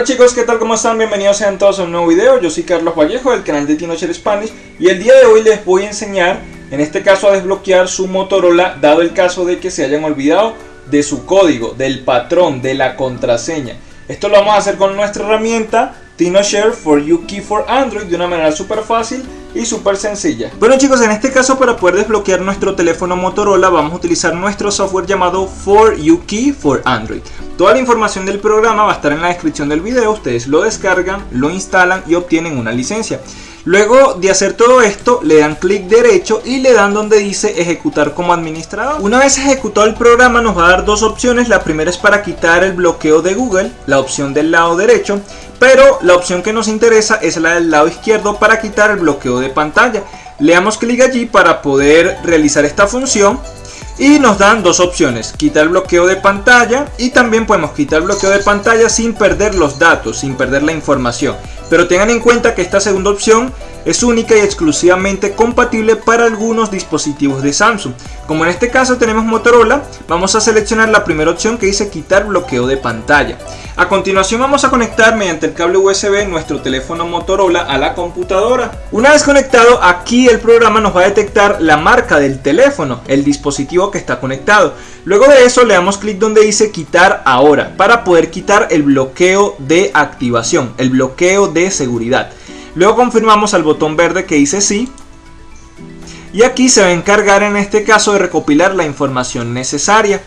Hola chicos, ¿qué tal? ¿Cómo están? Bienvenidos sean todos a un nuevo video. Yo soy Carlos Vallejo del canal de TinoShare Spanish y el día de hoy les voy a enseñar, en este caso, a desbloquear su Motorola, dado el caso de que se hayan olvidado de su código, del patrón, de la contraseña. Esto lo vamos a hacer con nuestra herramienta TinoShare for You Key for Android de una manera súper fácil y súper sencilla. Bueno chicos, en este caso para poder desbloquear nuestro teléfono Motorola vamos a utilizar nuestro software llamado For You Key for Android. Toda la información del programa va a estar en la descripción del video, ustedes lo descargan, lo instalan y obtienen una licencia. Luego de hacer todo esto, le dan clic derecho y le dan donde dice ejecutar como administrador. Una vez ejecutado el programa nos va a dar dos opciones. La primera es para quitar el bloqueo de Google, la opción del lado derecho. Pero la opción que nos interesa es la del lado izquierdo para quitar el bloqueo de pantalla. Le damos clic allí para poder realizar esta función y nos dan dos opciones, quitar el bloqueo de pantalla y también podemos quitar el bloqueo de pantalla sin perder los datos, sin perder la información. Pero tengan en cuenta que esta segunda opción es única y exclusivamente compatible para algunos dispositivos de Samsung. Como en este caso tenemos Motorola, vamos a seleccionar la primera opción que dice quitar bloqueo de pantalla. A continuación vamos a conectar mediante el cable USB nuestro teléfono Motorola a la computadora. Una vez conectado, aquí el programa nos va a detectar la marca del teléfono, el dispositivo que está conectado. Luego de eso le damos clic donde dice quitar ahora para poder quitar el bloqueo de activación, el bloqueo de seguridad. Luego confirmamos al botón verde que dice sí. Y aquí se va a encargar en este caso de recopilar la información necesaria.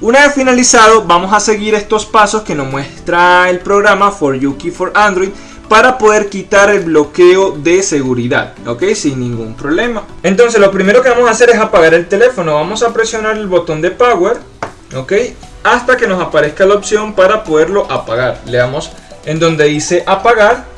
Una vez finalizado, vamos a seguir estos pasos que nos muestra el programa For Yuki for Android para poder quitar el bloqueo de seguridad, ok, sin ningún problema. Entonces lo primero que vamos a hacer es apagar el teléfono, vamos a presionar el botón de power, ok, hasta que nos aparezca la opción para poderlo apagar. Le damos en donde dice apagar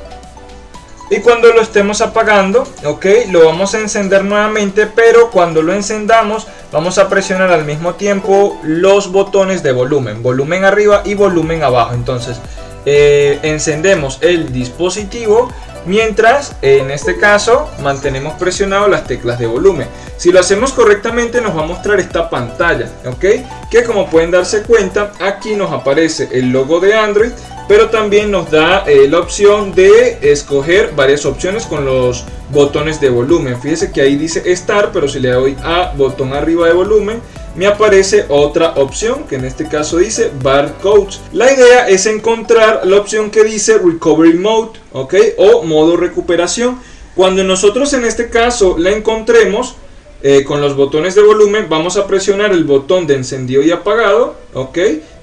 y cuando lo estemos apagando, ok, lo vamos a encender nuevamente, pero cuando lo encendamos vamos a presionar al mismo tiempo los botones de volumen, volumen arriba y volumen abajo. Entonces, eh, encendemos el dispositivo mientras en este caso mantenemos presionado las teclas de volumen. Si lo hacemos correctamente nos va a mostrar esta pantalla, ok, que como pueden darse cuenta aquí nos aparece el logo de Android pero también nos da eh, la opción de escoger varias opciones con los botones de volumen. Fíjese que ahí dice Start, pero si le doy a botón arriba de volumen, me aparece otra opción que en este caso dice Barcodes. La idea es encontrar la opción que dice Recovery Mode, ¿ok? O modo recuperación. Cuando nosotros en este caso la encontremos, eh, con los botones de volumen vamos a presionar el botón de encendido y apagado, ¿ok?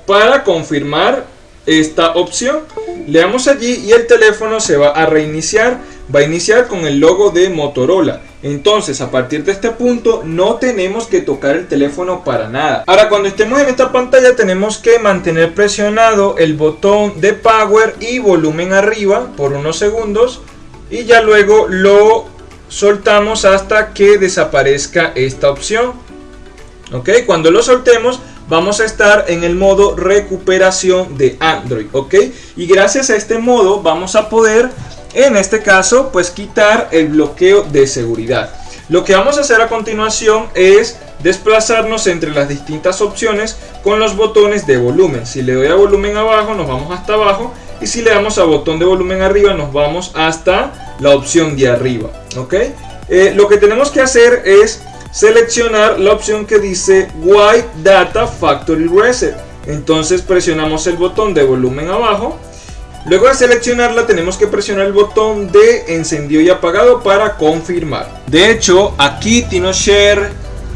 Para confirmar esta opción. Le damos allí y el teléfono se va a reiniciar. Va a iniciar con el logo de Motorola. Entonces a partir de este punto no tenemos que tocar el teléfono para nada. Ahora cuando estemos en esta pantalla tenemos que mantener presionado el botón de power y volumen arriba por unos segundos. Y ya luego lo soltamos hasta que desaparezca esta opción. Ok, cuando lo soltemos vamos a estar en el modo recuperación de Android, ¿ok? Y gracias a este modo vamos a poder, en este caso, pues quitar el bloqueo de seguridad. Lo que vamos a hacer a continuación es desplazarnos entre las distintas opciones con los botones de volumen. Si le doy a volumen abajo, nos vamos hasta abajo. Y si le damos a botón de volumen arriba, nos vamos hasta la opción de arriba. ¿ok? Eh, lo que tenemos que hacer es seleccionar la opción que dice White Data Factory Reset. Entonces presionamos el botón de volumen abajo. Luego de seleccionarla tenemos que presionar el botón de encendido y apagado para confirmar. De hecho, aquí TinoShare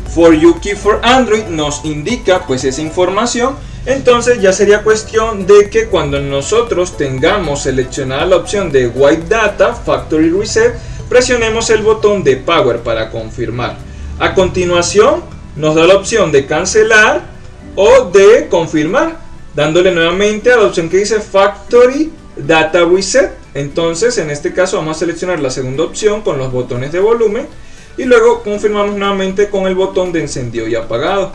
for Yuki for Android nos indica pues esa información. Entonces ya sería cuestión de que cuando nosotros tengamos seleccionada la opción de White Data Factory Reset, presionemos el botón de Power para confirmar. A continuación nos da la opción de cancelar o de confirmar, dándole nuevamente a la opción que dice Factory Data Reset. Entonces en este caso vamos a seleccionar la segunda opción con los botones de volumen y luego confirmamos nuevamente con el botón de encendido y apagado.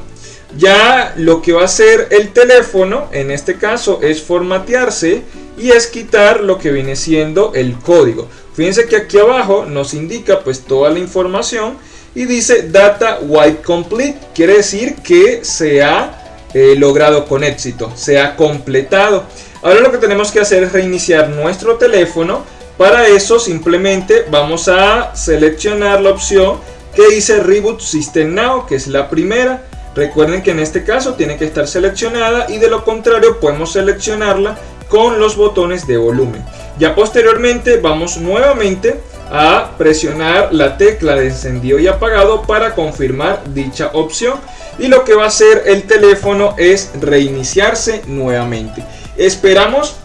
Ya lo que va a hacer el teléfono en este caso es formatearse y es quitar lo que viene siendo el código. Fíjense que aquí abajo nos indica pues toda la información y dice Data White Complete, quiere decir que se ha eh, logrado con éxito, se ha completado. Ahora lo que tenemos que hacer es reiniciar nuestro teléfono. Para eso simplemente vamos a seleccionar la opción que dice Reboot System Now, que es la primera. Recuerden que en este caso tiene que estar seleccionada y de lo contrario podemos seleccionarla con los botones de volumen. Ya posteriormente vamos nuevamente a presionar la tecla de encendido y apagado para confirmar dicha opción y lo que va a hacer el teléfono es reiniciarse nuevamente. Esperamos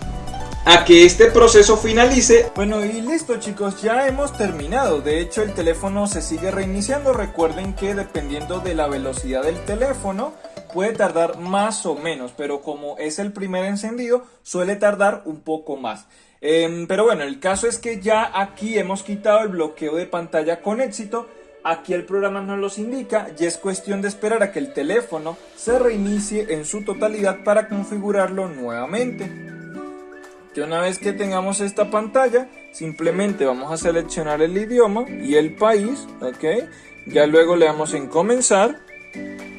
a que este proceso finalice. Bueno y listo chicos, ya hemos terminado. De hecho el teléfono se sigue reiniciando. Recuerden que dependiendo de la velocidad del teléfono puede tardar más o menos, pero como es el primer encendido suele tardar un poco más. Em, pero bueno, el caso es que ya aquí hemos quitado el bloqueo de pantalla con éxito. Aquí el programa nos los indica y es cuestión de esperar a que el teléfono se reinicie en su totalidad para configurarlo nuevamente. Que una vez que tengamos esta pantalla, simplemente vamos a seleccionar el idioma y el país. Ya luego le damos en comenzar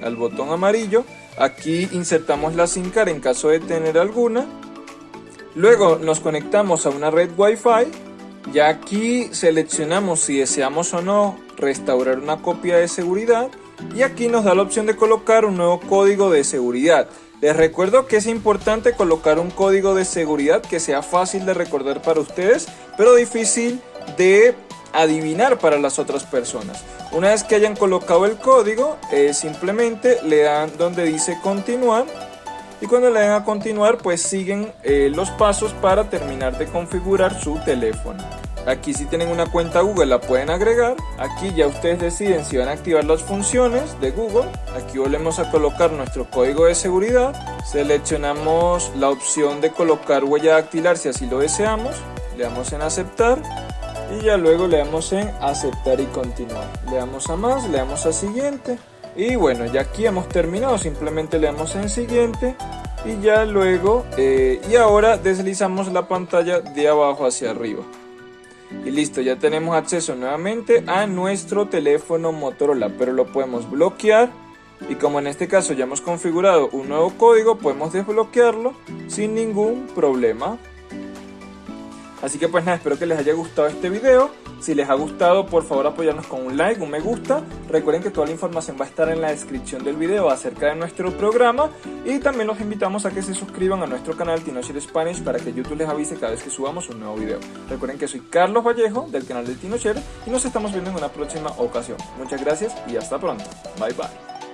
al botón amarillo. Aquí insertamos la SIM card en caso de tener alguna Luego nos conectamos a una red Wi-Fi y aquí seleccionamos si deseamos o no restaurar una copia de seguridad y aquí nos da la opción de colocar un nuevo código de seguridad. Les recuerdo que es importante colocar un código de seguridad que sea fácil de recordar para ustedes, pero difícil de adivinar para las otras personas. Una vez que hayan colocado el código, eh, simplemente le dan donde dice continuar y cuando le den a continuar pues siguen eh, los pasos para terminar de configurar su teléfono. Aquí si tienen una cuenta Google la pueden agregar. Aquí ya ustedes deciden si van a activar las funciones de Google. Aquí volvemos a colocar nuestro código de seguridad. Seleccionamos la opción de colocar huella dactilar si así lo deseamos. Le damos en aceptar. Y ya luego le damos en aceptar y continuar. Le damos a más, le damos a siguiente. Y bueno, ya aquí hemos terminado, simplemente le damos en siguiente y ya luego, eh, y ahora deslizamos la pantalla de abajo hacia arriba. Y listo, ya tenemos acceso nuevamente a nuestro teléfono Motorola, pero lo podemos bloquear y como en este caso ya hemos configurado un nuevo código, podemos desbloquearlo sin ningún problema. Así que pues nada, espero que les haya gustado este video. Si les ha gustado, por favor apoyarnos con un like, un me gusta. Recuerden que toda la información va a estar en la descripción del video acerca de nuestro programa. Y también los invitamos a que se suscriban a nuestro canal TinoShare Spanish para que YouTube les avise cada vez que subamos un nuevo video. Recuerden que soy Carlos Vallejo del canal de TinoShare y nos estamos viendo en una próxima ocasión. Muchas gracias y hasta pronto. Bye bye.